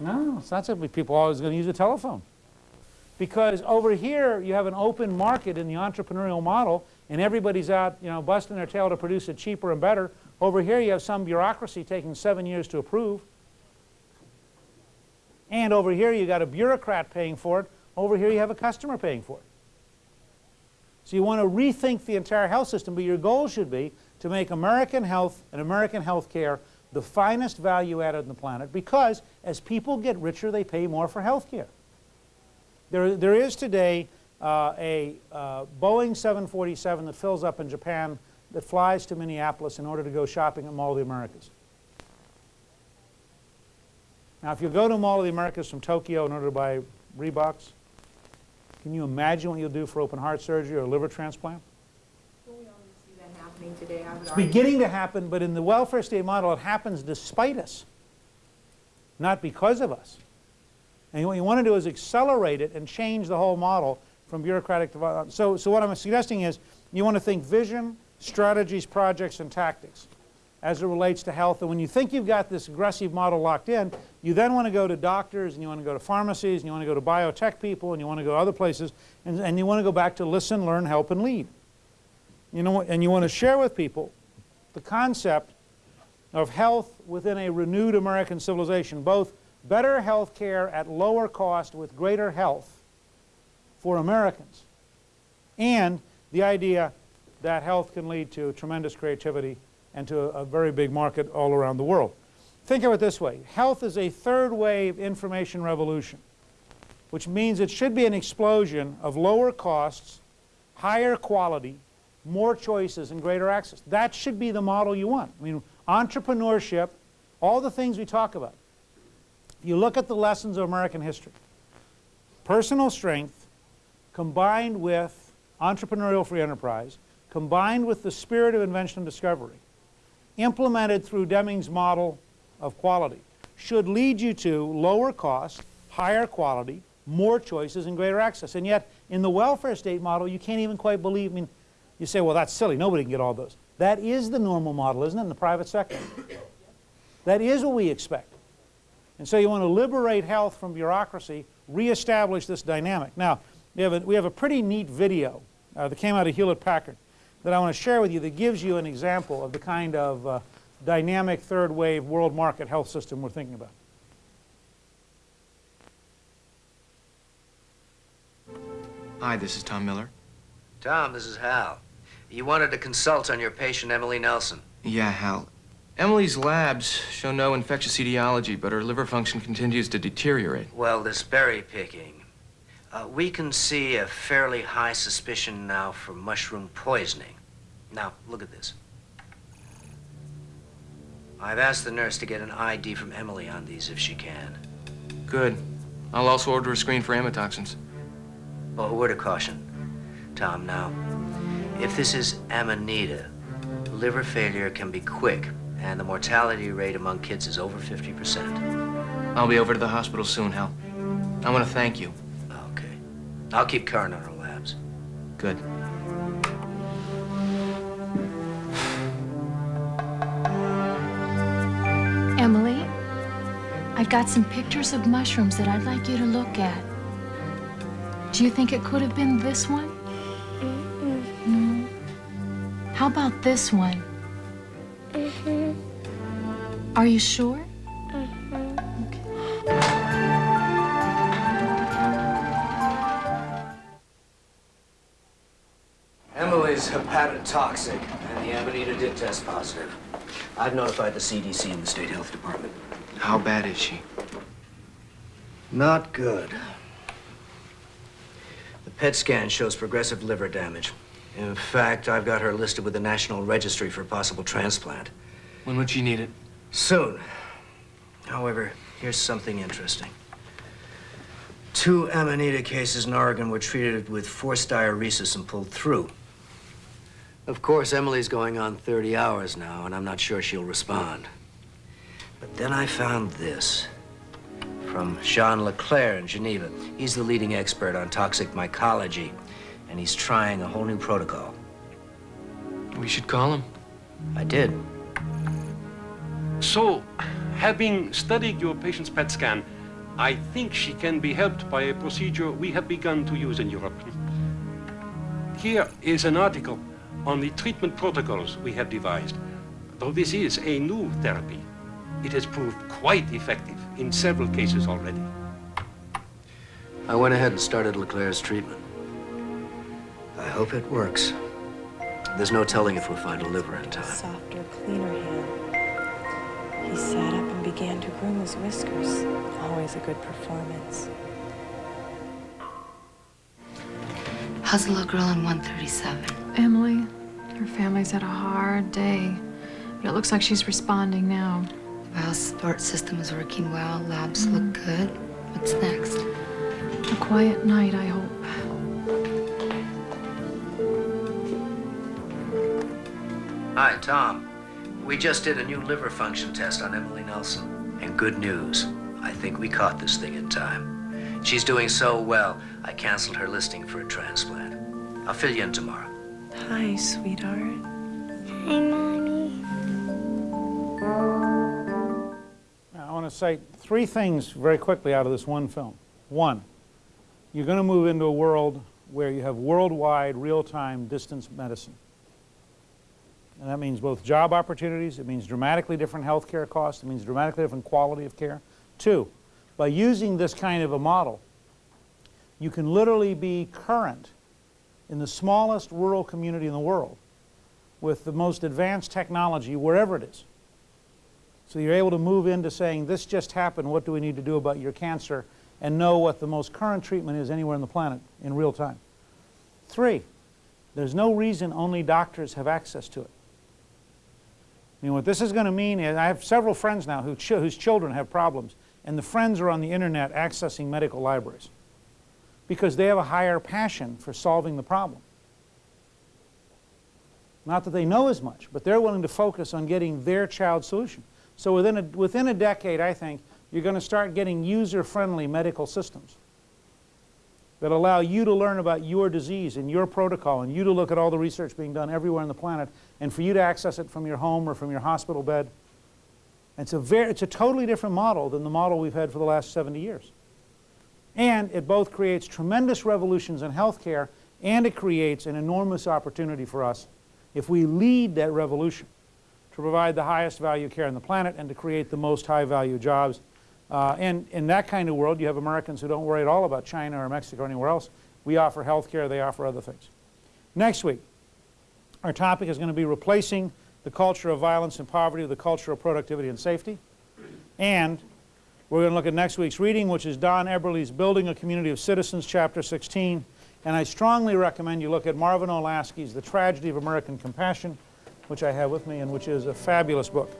No, it's not simply people are always going to use a telephone. Because over here, you have an open market in the entrepreneurial model, and everybody's out, you know, busting their tail to produce it cheaper and better. Over here, you have some bureaucracy taking seven years to approve. And over here, you got a bureaucrat paying for it. Over here, you have a customer paying for it. So you want to rethink the entire health system, but your goal should be to make American health and American health care the finest value added on the planet because as people get richer, they pay more for health care. There, there is today uh, a uh, Boeing 747 that fills up in Japan that flies to Minneapolis in order to go shopping at Mall of the Americas. Now, if you go to Mall of the Americas from Tokyo in order to buy Reeboks, can you imagine what you'll do for open heart surgery or liver transplant? Today, it's beginning to happen, but in the welfare state model, it happens despite us, not because of us. And what you want to do is accelerate it and change the whole model from bureaucratic to... So, so what I'm suggesting is you want to think vision, strategies, projects, and tactics as it relates to health. And when you think you've got this aggressive model locked in, you then want to go to doctors, and you want to go to pharmacies, and you want to go to biotech people, and you want to go to other places, and, and you want to go back to listen, learn, help, and lead. You know, and you want to share with people the concept of health within a renewed American civilization, both better health care at lower cost with greater health for Americans. And the idea that health can lead to tremendous creativity and to a, very big market all around the world. Think of it this way. Health is a third wave information revolution, which means it should be an explosion of lower costs, higher quality, more choices, and greater access. That should be the model you want. I mean, entrepreneurship, all the things we talk about. If you look at the lessons of American history, personal strength combined with entrepreneurial free enterprise, combined with the spirit of invention and discovery, implemented through Deming's model of quality, should lead you to lower cost, higher quality, more choices, and greater access. And yet, in the welfare state model, you can't even quite believe, I mean, you say, well, that's silly, nobody can get all those. That is the normal model, isn't it, in the private sector? That is what we expect. And so you want to liberate health from bureaucracy, reestablish this dynamic. Now, we have a, we have a pretty neat video uh, that came out of Hewlett-Packard that I want to share with you that gives you an example of the kind of uh, dynamic third wave world market health system we're thinking about. Hi, this is Tom Miller. Tom, this is Hal. You wanted to consult on your patient, Emily Nelson. Yeah, Hal. Emily's labs show no infectious etiology, but her liver function continues to deteriorate. Well, this berry picking. Uh, we can see a fairly high suspicion now for mushroom poisoning. Now, look at this. I've asked the nurse to get an ID from Emily on these if she can. Good. I'll also order a screen for amatoxins. Oh, a word of caution. Tom, now, if this is Amanita, liver failure can be quick and the mortality rate among kids is over 50%. I'll be over to the hospital soon, Hal. I want to thank you. Okay. I'll keep current on our labs. Good. Emily, I've got some pictures of mushrooms that I'd like you to look at. Do you think it could have been this one? How about this one? Mhm. Are you sure? Okay. Emily's hepatotoxic, and the Amanita did test positive. I've notified the CDC and the State Health Department. How bad is she? Not good. The PET scan shows progressive liver damage. In fact, I've got her listed with the National Registry for possible transplant. When would she need it? Soon. However, here's something interesting. Two Amanita cases in Oregon were treated with forced diuresis and pulled through. Of course, Emily's going on 30 hours now, and I'm not sure she'll respond. But then I found this from Jean Leclerc in Geneva. He's the leading expert on toxic mycology, and he's trying a whole new protocol. We should call him. I did. So, having studied your patient's PET scan, I think she can be helped by a procedure we have begun to use in Europe. Here is an article on the treatment protocols we have devised. Though this is a new therapy, it has proved quite effective in several cases already. I went ahead and started Leclerc's treatment. I hope it works. There's no telling if we'll find a liver in time. Softer, cleaner hand. He sat up and began to groom his whiskers. Always a good performance. How's the little girl on 137? Emily, her family's had a hard day. But it looks like she's responding now. The bio support system is working well. Labs look mm-hmm. good. What's next? A quiet night, I hope. Hi, Tom. We just did a new liver function test on Emily Nelson. And good news, I think we caught this thing in time. She's doing so well, I canceled her listing for a transplant. I'll fill you in tomorrow. Hi, sweetheart. Hi, Mommy. I want to say three things very quickly out of this one film. One, you're going to move into a world where you have worldwide, real-time distance medicine. And that means both job opportunities, it means dramatically different healthcare costs, it means dramatically different quality of care. Two, by using this kind of a model, you can literally be current in the smallest rural community in the world with the most advanced technology wherever it is. So you're able to move into saying, this just happened, what do we need to do about your cancer, and know what the most current treatment is anywhere on the planet in real time. Three, there's no reason only doctors have access to it. I mean, what this is going to mean is, I have several friends now who ch whose children have problems, and the friends are on the internet accessing medical libraries because they have a higher passion for solving the problem. Not that they know as much, but they're willing to focus on getting their child's solution. So within a, within a decade, I think, you're going to start getting user-friendly medical systems that allow you to learn about your disease and your protocol and you to look at all the research being done everywhere on the planet and for you to access it from your home or from your hospital bed. It's a, very, it's a totally different model than the model we've had for the last 70 years. And it both creates tremendous revolutions in healthcare and it creates an enormous opportunity for us if we lead that revolution to provide the highest value care on the planet and to create the most high value jobs. Uh, and in that kind of world, you have Americans who don't worry at all about China or Mexico or anywhere else. We offer health care, they offer other things. Next week, our topic is going to be replacing the culture of violence and poverty with the culture of productivity and safety. And we're going to look at next week's reading, which is Don Eberly's Building a Community of Citizens, Chapter 16. And I strongly recommend you look at Marvin Olasky's The Tragedy of American Compassion, which I have with me and which is a fabulous book.